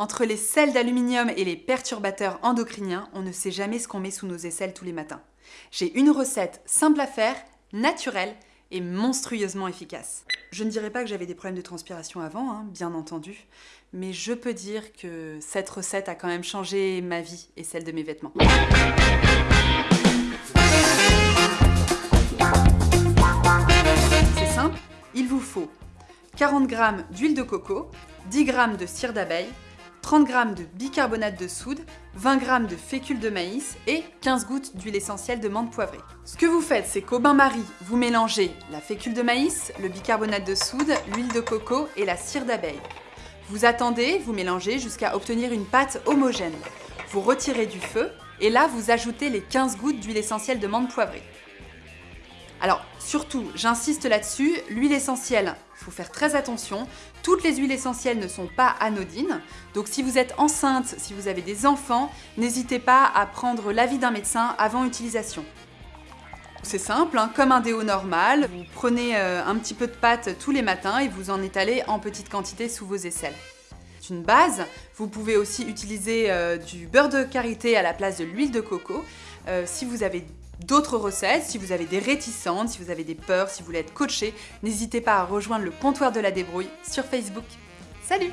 Entre les sels d'aluminium et les perturbateurs endocriniens, on ne sait jamais ce qu'on met sous nos aisselles tous les matins. J'ai une recette simple à faire, naturelle et monstrueusement efficace. Je ne dirais pas que j'avais des problèmes de transpiration avant, hein, bien entendu, mais je peux dire que cette recette a quand même changé ma vie et celle de mes vêtements. C'est simple, il vous faut 40 g d'huile de coco, 10 g de cire d'abeille, 30 g de bicarbonate de soude, 20 g de fécule de maïs et 15 gouttes d'huile essentielle de menthe poivrée. Ce que vous faites, c'est qu'au bain-marie, vous mélangez la fécule de maïs, le bicarbonate de soude, l'huile de coco et la cire d'abeille. Vous attendez, vous mélangez jusqu'à obtenir une pâte homogène. Vous retirez du feu et là, vous ajoutez les 15 gouttes d'huile essentielle de menthe poivrée. Alors surtout, j'insiste là-dessus, l'huile essentielle, il faut faire très attention. Toutes les huiles essentielles ne sont pas anodines. Donc si vous êtes enceinte, si vous avez des enfants, n'hésitez pas à prendre l'avis d'un médecin avant utilisation. C'est simple, hein, comme un déo normal, vous prenez euh, un petit peu de pâte tous les matins et vous en étalez en petite quantité sous vos aisselles. C'est une base, vous pouvez aussi utiliser euh, du beurre de karité à la place de l'huile de coco. Euh, si vous avez d'autres recettes, si vous avez des réticences, si vous avez des peurs, si vous voulez être coaché, n'hésitez pas à rejoindre le comptoir de la débrouille sur Facebook. Salut